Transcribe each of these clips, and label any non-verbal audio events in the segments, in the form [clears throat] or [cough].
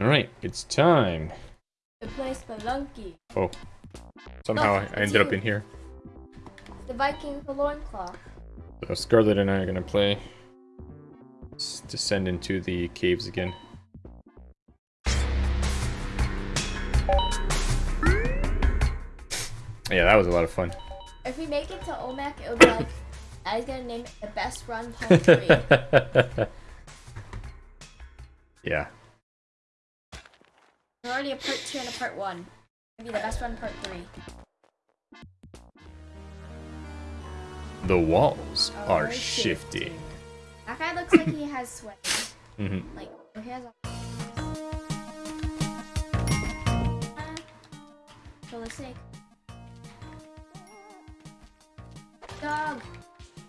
Alright, it's time. To play Spelunky. Oh. Somehow Look, I ended up in here. The Viking with the loincloth. So Scarlet and I are gonna play. s- Descend into the caves again. Yeah, that was a lot of fun. If we make it to Olmec, it'll be like, [laughs] I was gonna name it the best run part three. [laughs] yeah. There's already a part two and a part one. It'll be the best one, part three. The walls Oh, are very shifting. That guy looks like he has [clears throat] sweat. hmm Like, he has a. For the sake. Dog!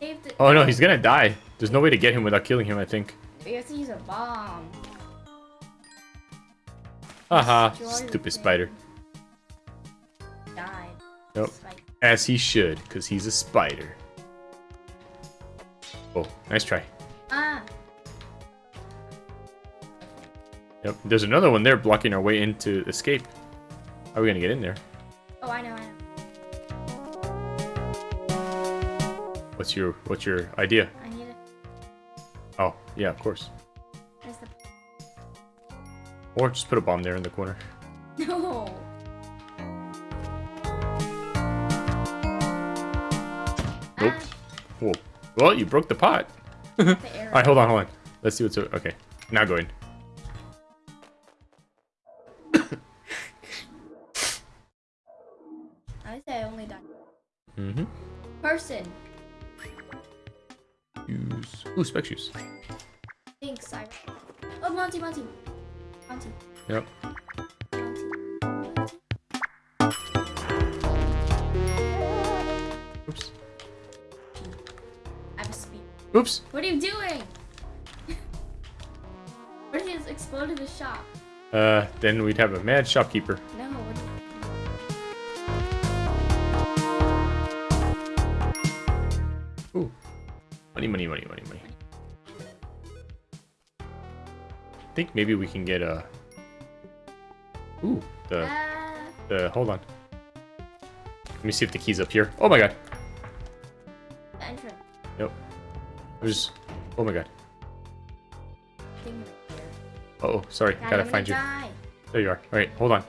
Save the. Oh no, he's gonna die. There's no way to get him without killing him, I think. We have to use a bomb. Haha, Destroy the stupid spider. Died. Nope. Spike. As he should, because he's a spider. Oh, nice try. Ah! Yep, there's another one there blocking our way into escape. How are we gonna get in there? Oh, I know, I know. What's your What's your idea? I need it. Oh, yeah, of course. Or just put a bomb there in the corner. [laughs] No! Nope. Ah, Whoa. Well, you broke the pot. [laughs] [laughs] Alright, hold on, hold on. Let's see what's okay. Now go in. [coughs] I say I only died. Mm-hmm. Person. Use. Ooh, spike shoes. Thanks, Cyrus. Oh, Monty, Monty. Yep. Oops. I have a speed. Oops. What are you doing? [laughs] what if you just exploded the shop? Uh, then we'd have a mad shopkeeper. No. What Ooh. Money, money, money, money, money. Think maybe we can get a. Ooh, the Ah, the. Hold on. Let me see if the key's up here. Oh my god. the entrance Yep. There's. Oh my god. thing right here. Uh oh, sorry. God, Gotta I'm find you. die. There you are. Alright, hold on.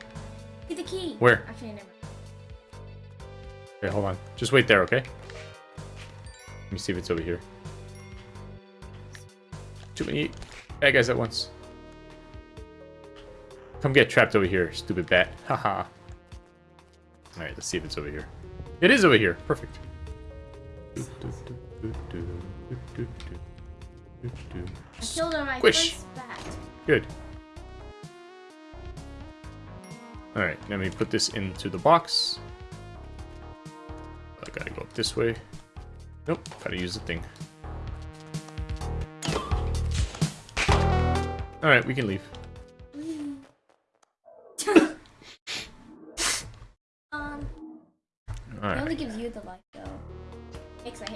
Get the key. Where? Actually, never. Okay, hold on. Just wait there, okay? Let me see if it's over here. Too many bad guys at once. Come get trapped over here, stupid bat. [laughs] Haha. Alright, let's see if it's over here. It is over here. Perfect. I killed on my Squish. first bat. Good. Alright, let me put this into the box. I gotta go up this way. Nope, gotta use the thing. Alright, we can leave.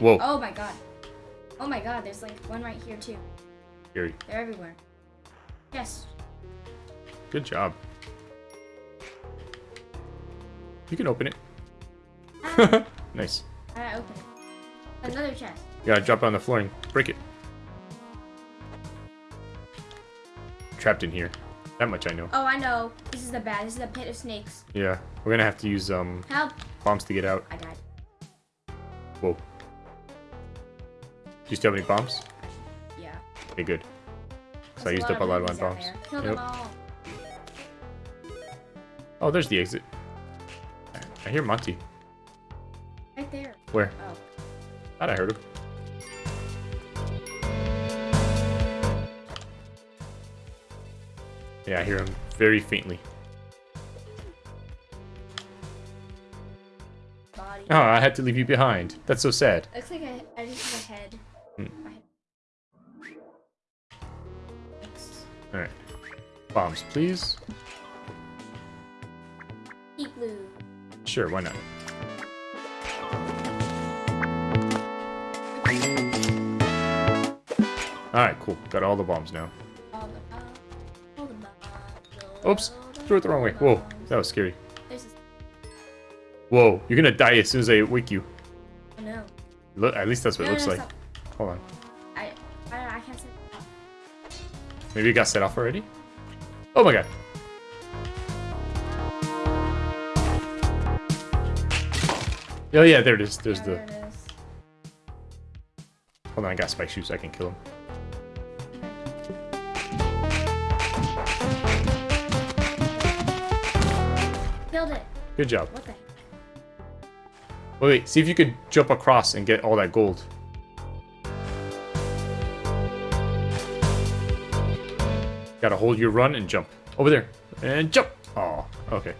Whoa. Oh my god. Oh my god. There's like one right here too. Scary. They're everywhere. Yes. Good job. You can open it. Ah, [laughs] nice. I open it. Another chest. You gotta drop it on the floor and break it. Trapped in here. That much I know. Oh, I know. This is the bad. This is the pit of snakes. Yeah, we're gonna have to use um Help! bombs to get out. I died. Whoa. Do you still have any bombs? Yeah. Okay, good. Because I used up a lot of my bombs. Kill Yep. them all. Oh, there's the exit. I hear Monty. Right there. Where? Oh. Thought I heard him. Yeah, I hear him very faintly. Body. Oh, I had to leave you behind. That's so sad. Looks like I, Bombs, please. Blue. Sure, why not? Alright, cool. Got all the bombs now. All the, all the, Oops. Threw it the wrong way. Whoa. That was scary. Whoa. You're gonna die as soon as I wake you. No. Look, at least that's what No, it looks no, like. stop. Hold on. I, I, I can't. Maybe it got set off already? Oh my god. Oh yeah, there it is. There's the... there is. Hold on, I got spike shoes. I can kill him. Killed it. Good job. What the heck? Wait, wait. See if you could jump across and get all that gold. Gotta hold your run and jump. Over there. And jump! Oh, okay.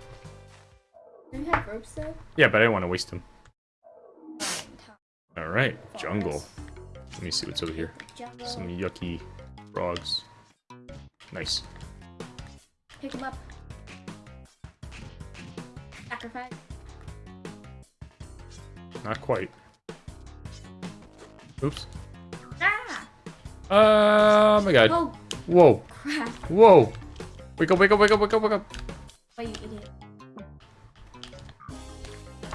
Do you have ropes though? Yeah, but I don't want to waste them. Alright, jungle. Let me see what's over here. Some yucky frogs. Nice. Pick them up. Sacrifice. Not quite. Oops. Ah! Oh my god. Oh Whoa. Crap! [laughs] Whoa. Wake up, wake up, wake up, wake up, wake up. Why you idiot?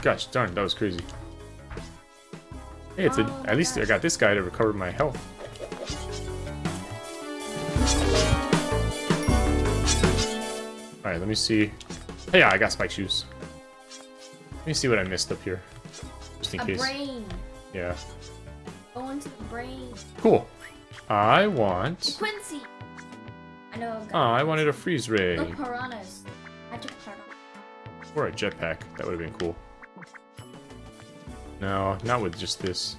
Gosh darn, that was crazy. Hey, it's a, Oh my at least I got this guy to recover my health. Alright, let me see. Hey, yeah, I got spike shoes. Let me see what I missed up here. Just in A case. brain. Yeah. Go into the brain. Cool. I want... Quincy. I know. Oh. I wanted a freeze ray. Look, piranhas. Magic piranha. Or a jetpack. That would have been cool. No, not with just this.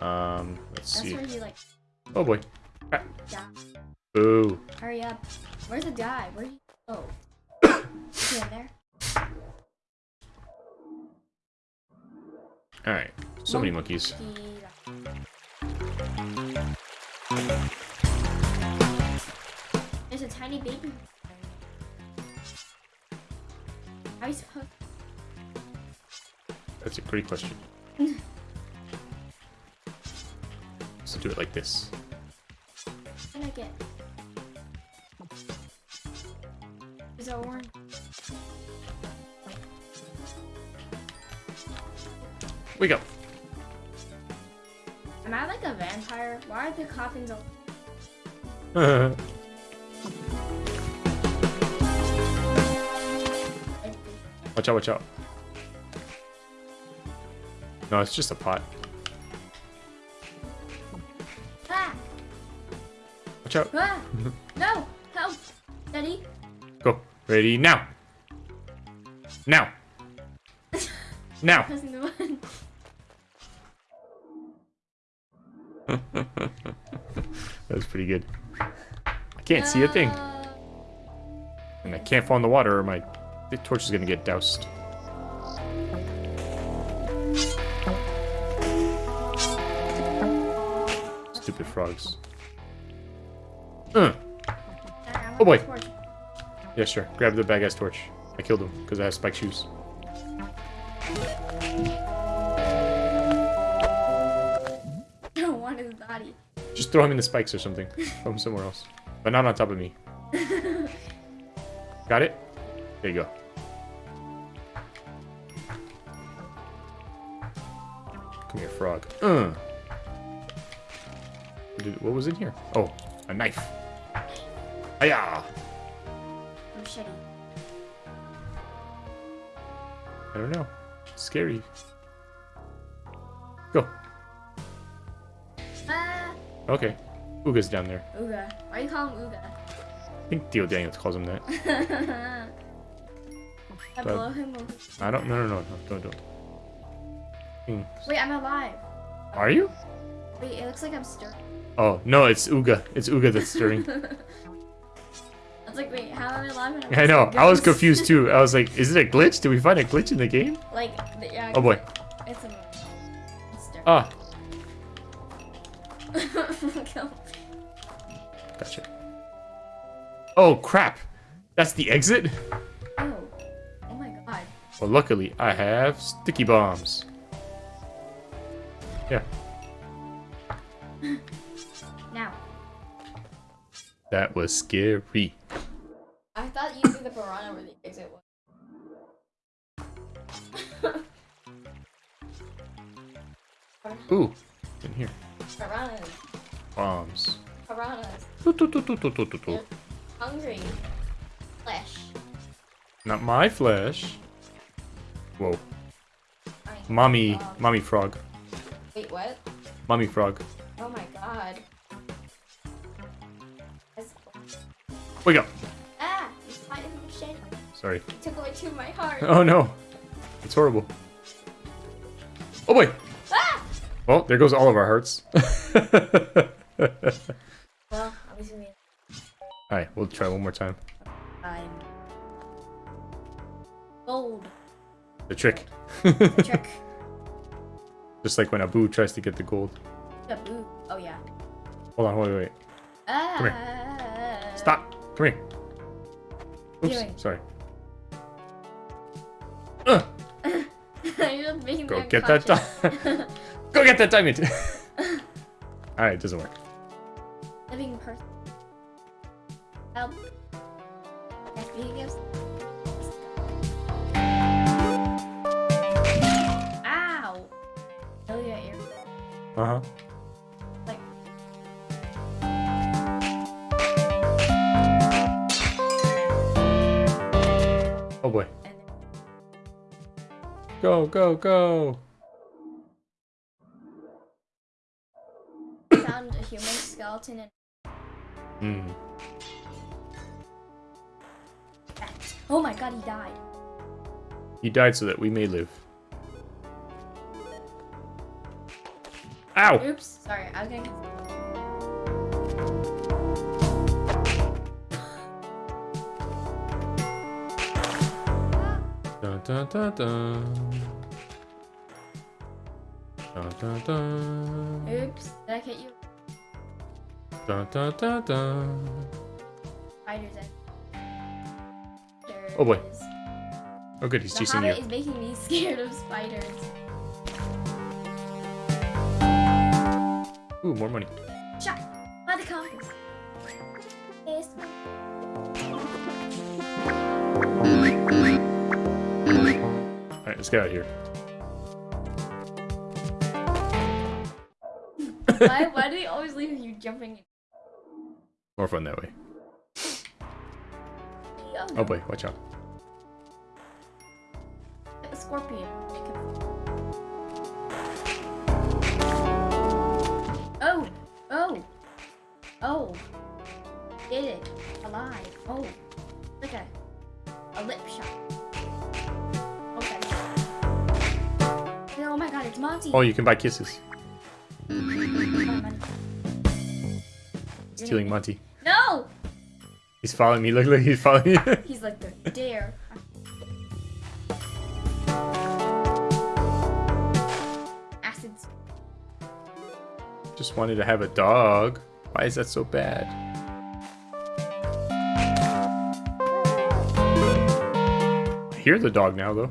Um, let's That's see. where like Oh boy. Ah, died. Boo. Hurry up. Where's the guy? Where'd he go? [coughs] Is he in there? Alright. So many monkeys. A tiny baby. How are you supposed That's a great question. [laughs] So do it like this. to get? Is it orange? Wake up. Am I like a vampire? Why are the coffins all [laughs] watch out, watch out. No, it's just a pot. Ah! Watch out. Ah! [laughs] no! Help! Daddy? Go. Ready now. Now. [laughs] Now. Pressing the button. That was pretty good. I can't see a thing. Uh, And I can't fall in the water or my the torch is gonna get doused. Stupid frogs. Uh, Oh, boy. yeah, sure. Grab the bad guy's torch. I killed him because I have spike shoes. [laughs] Want his body. Just throw him in the spikes or something. throw him somewhere else. But not on top of me. [laughs] Got it? There you go. Come here, frog. Uh. What was in here? Oh, a knife. Hiya! Machete. I don't know. Scary. Go. Ah! Okay. Ooga's down there. Uga. Why do you call him Uga? I think Theo Daniels calls him that. I blow him away. I don't. No, no, no, no. Don't, don't. Wait, I'm alive. Are you? Wait, it looks like I'm stirring. Oh no, it's Uga. It's Uga that's stirring. [laughs] I was like, wait, how am I alive? I know. I was confused too. I was like, is it a glitch? Did we find a glitch in the game? like, the- yeah. Oh boy. It's a it's stirring. Ah, [laughs] gotcha. Oh crap! That's the exit. Oh. Oh my god. Well, luckily I have sticky bombs. Yeah, [laughs] Now. that was scary. I thought you knew the piranha where the exit was. [laughs] Ooh, in here. piranhas. Bombs. Piranhas. Toot, toot, toot. Hungry. Flesh. Not my flesh. Whoa. I mean, um, Mommy, frog. mommy frog. Wait, what? Mommy frog. Oh my god. Wake up. Ah! You fighting shit. Sorry. You took away two of my heart. [laughs] Oh no. It's horrible. Oh boy. Ah! Well, there goes all of our hearts. [laughs] Well, Alright, we'll try one more time. I'm gold. The trick. The trick. [laughs] Just like when Abu tries to get the gold. boo. Oh yeah. Hold on, wait, wait, wait. Ah. here. Stop. Come here. Oops, sorry. Ugh, [laughs] You're just making go get that unconscious. [laughs] Go get that diamond. [laughs] Alright, it doesn't work. Living person. Help. Uh-huh. Like. Oh boy. Go, go, go. found a human skeleton and Hmm. Oh my god, he died. He died so that we may live. Ow! Oops, sorry, I was gonna. Dun, dun, dun, dun. Dun, dun, dun. Oops, did I hit you? Dun, dun, dun, dun. Spiders. I- Oh boy. is. Oh good, he's The chasing you. Is making me [laughs] scared of spiders. Ooh, more money. Shot by the compass. Yes. Alright, let's get out of here. why, why do they always leave you jumping? in? More fun that way. Oh boy, watch out. A scorpion. Oh. Like a, a lip shot. Okay. Oh my god, it's Monty! Oh, you can buy kisses. Stealing Monty. No! He's following me. Look, look, he's following me. [laughs] He's like the dare. Acids. Just wanted to have a dog. Why is that so bad? Hear the dog now, though.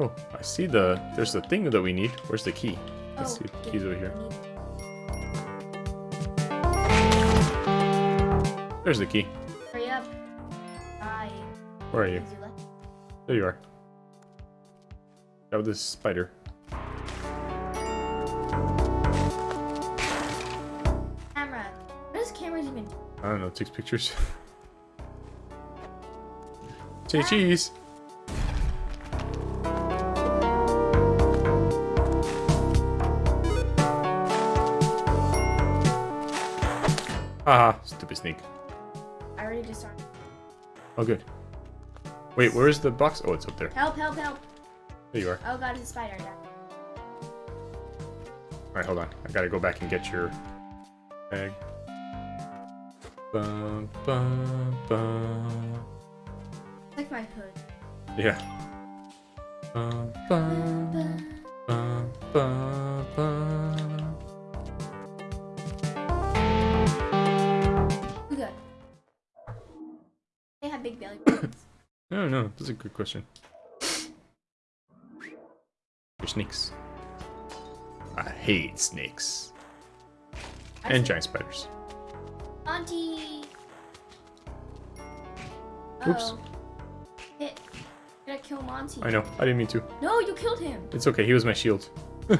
Oh, I see the... There's the thing that we need. Where's the key? Let's Oh, see. yeah, Keys over here. There's the key. Hurry up. Bye. Where are you? Because you left. There you are. Grab this spider. Camera. What does cameras even do? I don't know, takes pictures. [laughs] Say cheese. Haha, stupid sneak. I already disarmed. Oh, good. Wait, where's the box? Oh, it's up there. Help, help, help. There you are. Oh god, it's a spider. Alright, hold on. I gotta go back and get your bag. Bum, bum, bum. Like my hood. Yeah. Who good? They have big belly [coughs] buttons. I don't know. That's a good question. They're snakes. I hate snakes. I And giant spiders. Auntie. Oops. Hit. Gotta kill Monty. I know. I didn't mean to. No, you killed him. It's okay. He was my shield. [gasps]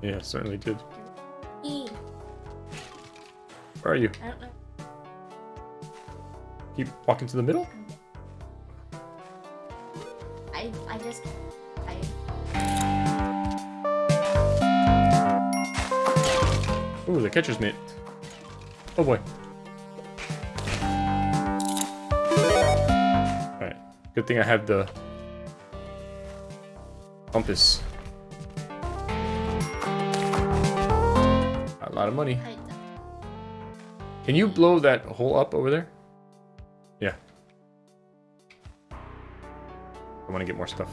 yeah, certainly did. E. Where are you? I don't know. Keep walking to the middle? I I just I Ooh, the catcher's mitt. Oh boy. Good thing I have the compass. A lot of money. Can you blow that hole up over there? Yeah. I want to get more stuff.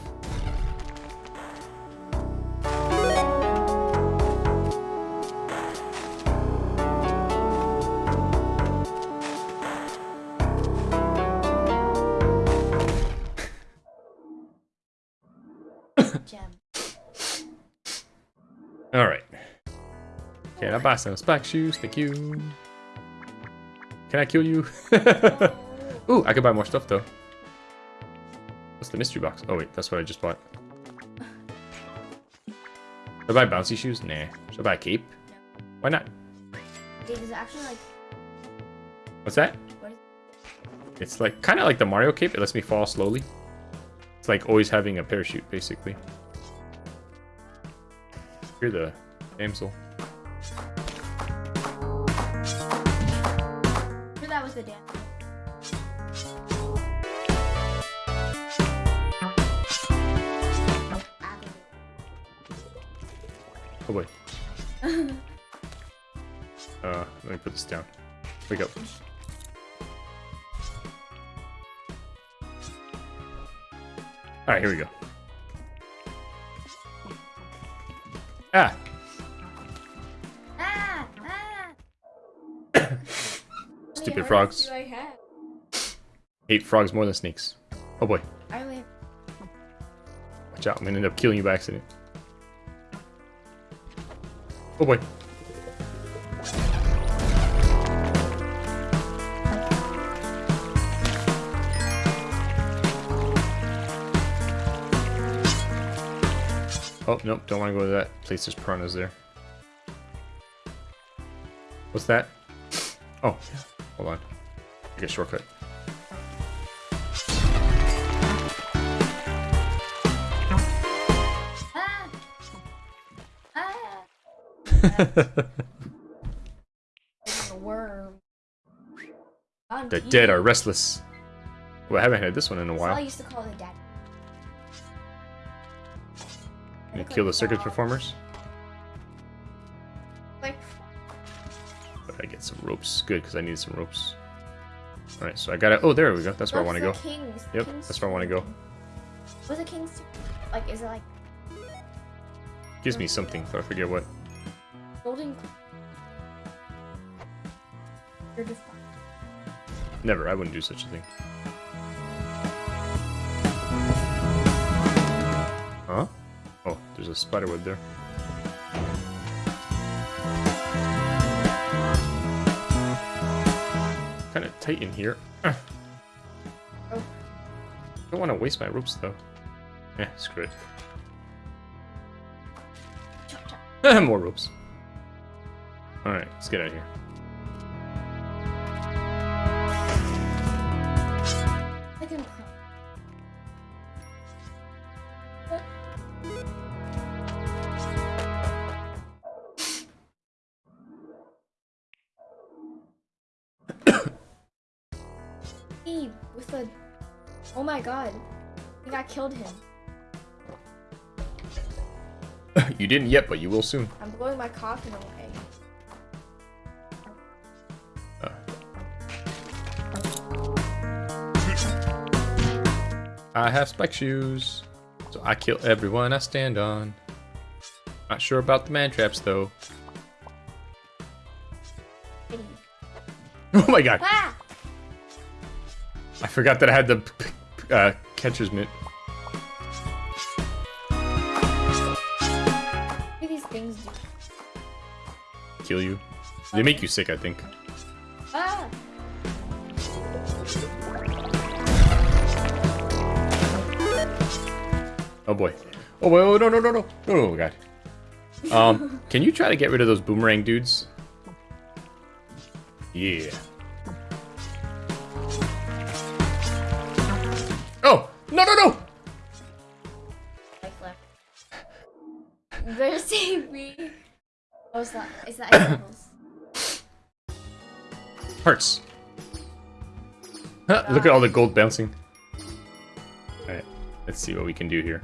Alright. Can I buy some spike shoes? Thank you. Can I kill you? [laughs] Ooh, I could buy more stuff though. What's the mystery box? Oh wait, that's what I just bought. Should I buy bouncy shoes? Nah. Should I buy a cape? Why not? Dude, is actually like What's that? what is It's like kind of like the Mario cape. It lets me fall slowly. It's like always having a parachute, basically. You're the damsel. sure that was the dance. Oh boy. [laughs] Uh, let me put this down. Wake up. Alright, here we go. Ah! Ah! [coughs] Ah! Stupid frogs. Do I have? Hate frogs more than snakes. Oh boy. I have Watch out, I'm gonna end up killing you by accident. Oh boy. Oh, nope, don't want to go to that place. There's piranhas there. What's that? Oh, hold on. Take a shortcut. ah! [laughs] Ah! The dead are restless. Well, I haven't had this one in a all I while. used to call the dad. Kill the circus uh, performers. Like, But I get some ropes. Good, because I need some ropes. Alright, so I gotta... Oh, there we go. That's where I want to go. King's, Yep, king's that's where I wanna go. What's a king's? Like, is it like Gives me something, but I forget what. golden? You're just Never, I wouldn't do such a thing. Oh, there's a spider web there. Kind of tight in here. Ah. [clears throat] Oh. Don't want to waste my ropes though. Yeah, screw it. chop chop. [laughs] More ropes. Alright, let's get out of here. With the. Oh my god. I think I killed him. [laughs] you didn't yet, but you will soon. I'm blowing my coffin away. Uh. I have spike shoes, so I kill everyone I stand on. Not sure about the man traps though. [laughs] Oh my god, Ah! Forgot that I had the uh, catcher's mitt. What do these things do? Kill you. They make you sick, I think. Ah! Oh boy. Oh boy, oh no, no, no, no. No, oh, God. Um, can you try to get rid of those boomerang dudes? Yeah. No no no! Life left. Better save me. Oh, it's not. It's not [coughs] icicles. Hearts. Huh, look at all the gold bouncing. Alright, let's see what we can do here.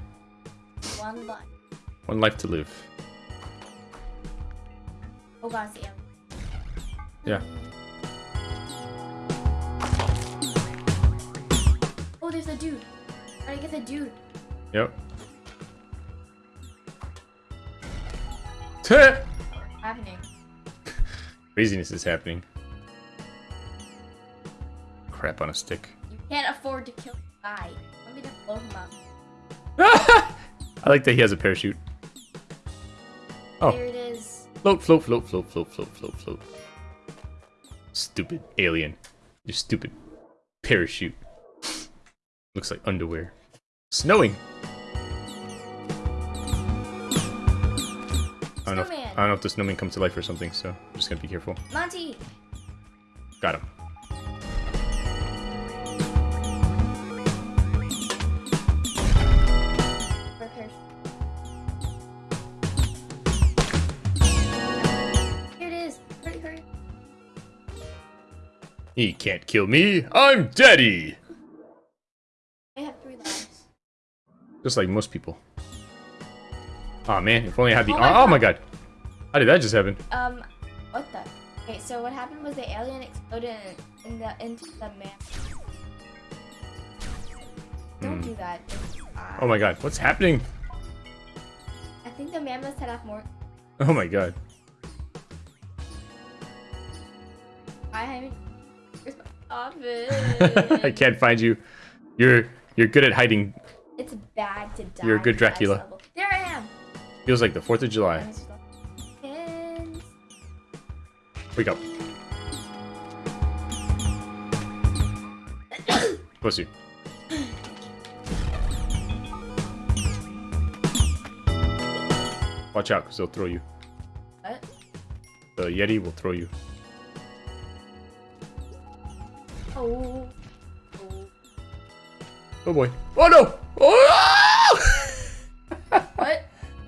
One life. One life to live. Oh god, it's the. Yeah. Oh, there's a dude. Gotta get the dude. Yep. Happening. Craziness is happening. Crap on a stick. You can't afford to kill the guy. To blow him up? [laughs] I like that he has a parachute. Oh. There it is. Float, float, float, float, float, float, float, float. Stupid alien. You stupid parachute. Looks like underwear. Snowing. I don't, know if, Snowman. I don't know if the snowman comes to life or something, so I'm just gonna be careful. Monty. Got him. Here it is. Hurry, hurry. He can't kill me. I'm Daddy. I have three lives. Just like most people. Oh man, if only I had the. Oh my oh my God. How did that just happen? Um, what the? Okay, so what happened was the alien exploded in, in the into the man. Don't Hmm. do that. Uh, Oh my god, what's happening? I think the man must set off more. Oh my god. I my office? [laughs] [laughs] I can't find you. You're you're good at hiding. It's bad to die. You're a good Dracula. There I am. Feels like the 4th of July. Let me go. Pins. Wake up. [coughs] Bless you. Watch out, because they'll throw you. What? The Yeti will throw you. Oh. oh. Oh boy. Oh no!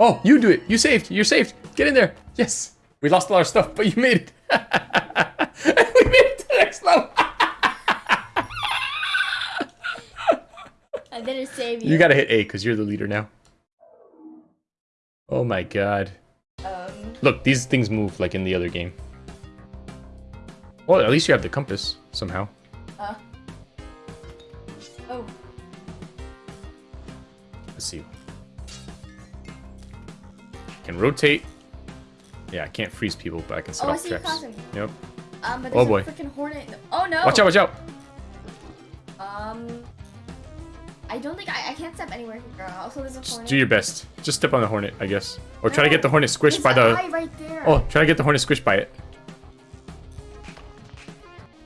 Oh, you do it. You saved. You're saved. Get in there. Yes. We lost all our stuff, but you made it. [laughs] we made it to the next level. I didn't save you. You gotta hit A because you're the leader now. Oh my god. Um. Look, these things move like in the other game. Well, at least you have the compass somehow. Uh. Oh. Let's see. Can rotate. Yeah, I can't freeze people, but I can set Oh, off traps. Yep. Um, but Oh, boy. a hornet. Oh no. Watch out, watch out. Um. I don't think I, I can't step anywhere here. Also, there's a Just hornet. do your best. Just step on the hornet, I guess. Or try to get the hornet squished by the... right there. Oh, try to get the hornet squished by it.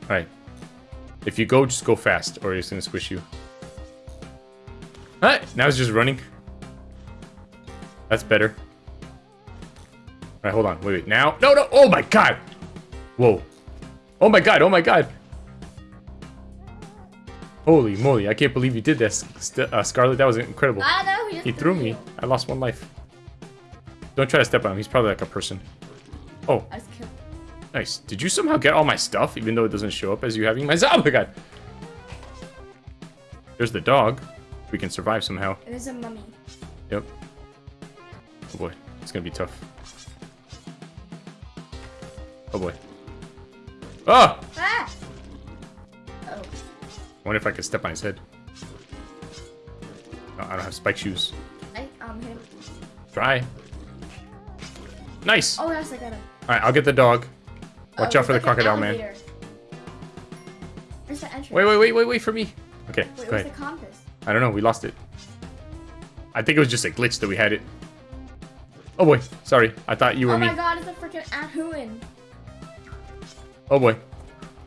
Alright. If you go, just go fast, or it's gonna squish you. Alright, now it's just running. That's better. Alright, hold on. Wait, wait. Now. No, no. Oh my god. Whoa. Oh my god. Oh my god. Holy moly. I can't believe you did this, uh, Scarlet. That was incredible. I know. He, He threw me. you. I lost one life. Don't try to step on him. He's probably like a person. Oh, I was nice. Did you somehow get all my stuff, even though it doesn't show up as you having my... [laughs] Oh my god. There's the dog. We can survive somehow. There's a mummy. Yep. Oh boy. It's gonna be tough. Oh boy. Ah! Ah! Oh. wonder if I could step on his head. No, I don't have spike shoes. I um him. Try. Nice! Oh, yes, I got him. Alright, I'll get the dog. Watch Oh, out for the like an crocodile man. Where's the entrance? Wait, wait, wait, wait, wait for me. Okay, Wait, go where's ahead. the compass? I don't know, we lost it. I think it was just a glitch that we had it. Oh boy, sorry. I thought you were me. Oh me. my god, it's a freaking Ahuin. Oh boy.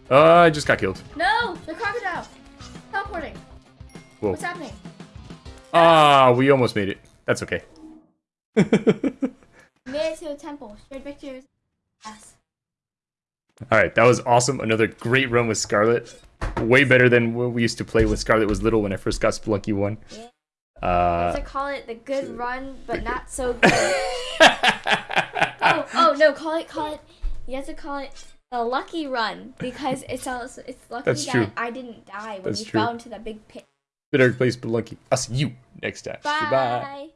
Uh, I just got killed. No! The crocodile! Teleporting. Whoa. What's happening? Ah, we almost made it. That's okay. [laughs] Made it to a temple. Shared victories. Yes. All right, that was awesome. Another great run with Scarlet. Way better than what we used to play when Scarlet was little when I first got Spelunky 1. Yeah. Uh, to call it the good run, but not so [laughs] good. oh, oh no! Call it, call it. You have to call it the lucky run because it's also it's lucky That's that true. I didn't die when That's you true. fell into that big pit. Better play Spelunky. I'll see you next time. Bye. Goodbye.